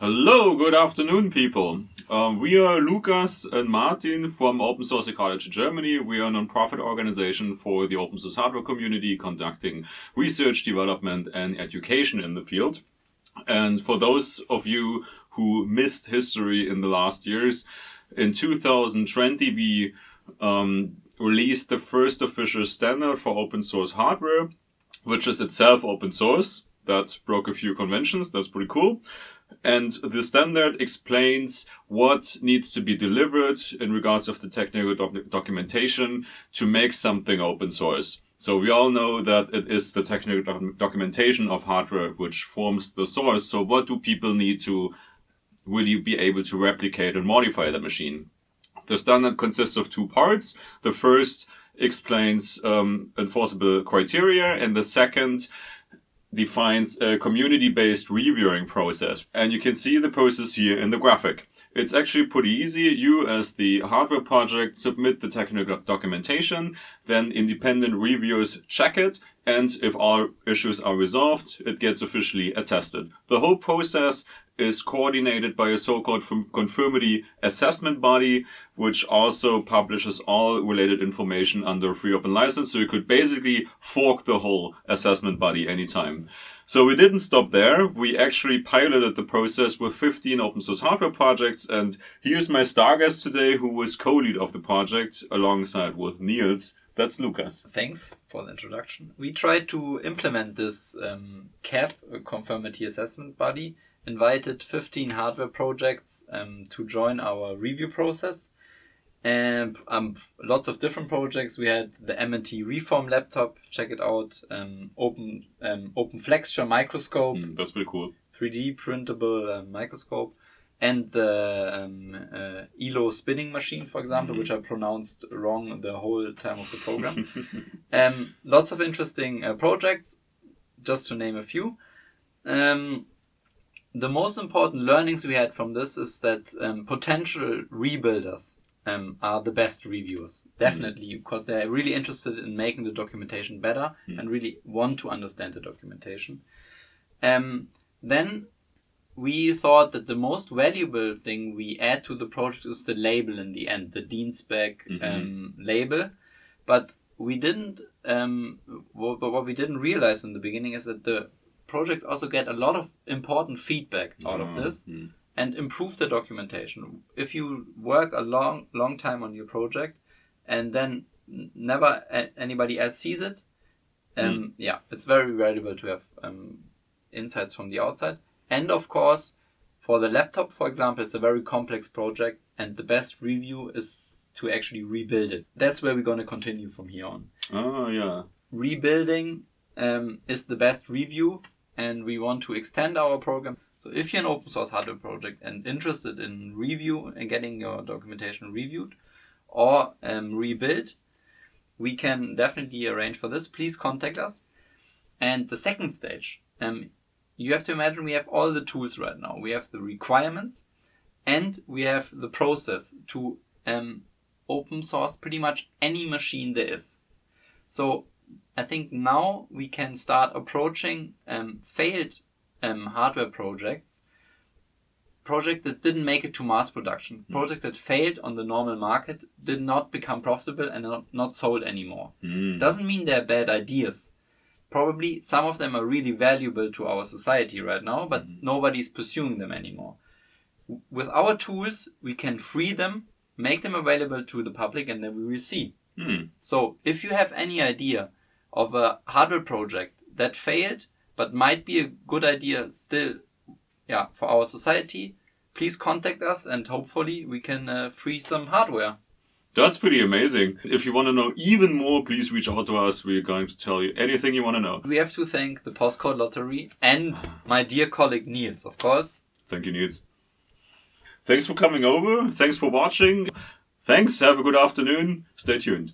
Hello, good afternoon, people. Um, we are Lukas and Martin from Open Source Ecology Germany. We are a non-profit organization for the open source hardware community conducting research, development, and education in the field. And for those of you who missed history in the last years, in 2020 we um, released the first official standard for open source hardware, which is itself open source. That broke a few conventions. That's pretty cool. And the standard explains what needs to be delivered in regards of the technical doc documentation to make something open source. So we all know that it is the technical doc documentation of hardware which forms the source. So what do people need to really be able to replicate and modify the machine? The standard consists of two parts. The first explains um, enforceable criteria and the second defines a community-based reviewing process. And you can see the process here in the graphic. It's actually pretty easy. You, as the hardware project, submit the technical documentation, then independent reviewers check it, and if all issues are resolved, it gets officially attested. The whole process is coordinated by a so-called conformity assessment body, which also publishes all related information under free open license. So you could basically fork the whole assessment body anytime. So we didn't stop there. We actually piloted the process with 15 open source hardware projects. And here's my star guest today, who was co-lead of the project alongside with Niels. That's Lucas. Thanks for the introduction. We tried to implement this um, CAB, conformity assessment body, invited 15 hardware projects um, to join our review process. And um, lots of different projects. We had the MNT Reform laptop, check it out. Um, open um, Open Flexure microscope. Mm, that's pretty cool. 3D printable uh, microscope. And the um, uh, ELO spinning machine, for example, mm which I pronounced wrong the whole time of the program. um, lots of interesting uh, projects, just to name a few. Um, the most important learnings we had from this is that um, potential rebuilders um, are the best reviewers. Definitely, mm. because they're really interested in making the documentation better mm. and really want to understand the documentation. Um, then we thought that the most valuable thing we add to the project is the label in the end, the DIN spec mm -hmm. um, label. But we didn't, um, what, what we didn't realize in the beginning is that the projects also get a lot of important feedback out of this mm -hmm. and improve the documentation. If you work a long, long time on your project and then never anybody else sees it, um, mm. yeah, it's very valuable to have um, insights from the outside. And of course, for the laptop, for example, it's a very complex project and the best review is to actually rebuild it. That's where we're going to continue from here on. Oh, yeah. Rebuilding um, is the best review and we want to extend our program. So if you're an open source hardware project and interested in review and getting your documentation reviewed or um, rebuild, we can definitely arrange for this. Please contact us. And the second stage, um, you have to imagine we have all the tools right now. We have the requirements and we have the process to um, open source pretty much any machine there is. So I think now we can start approaching um, failed um, hardware projects, project that didn't make it to mass production, mm. project that failed on the normal market, did not become profitable and not, not sold anymore. Mm. Doesn't mean they're bad ideas. Probably some of them are really valuable to our society right now, but mm. nobody's pursuing them anymore. With our tools, we can free them, make them available to the public, and then we will see. Mm. So if you have any idea of a hardware project that failed but might be a good idea still yeah, for our society, please contact us and hopefully we can uh, free some hardware. That's pretty amazing. If you want to know even more, please reach out to us. We're going to tell you anything you want to know. We have to thank the Postcode Lottery and my dear colleague Niels, of course. Thank you, Niels. Thanks for coming over. Thanks for watching. Thanks. Have a good afternoon. Stay tuned.